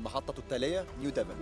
المحطة التالية نيو ديفن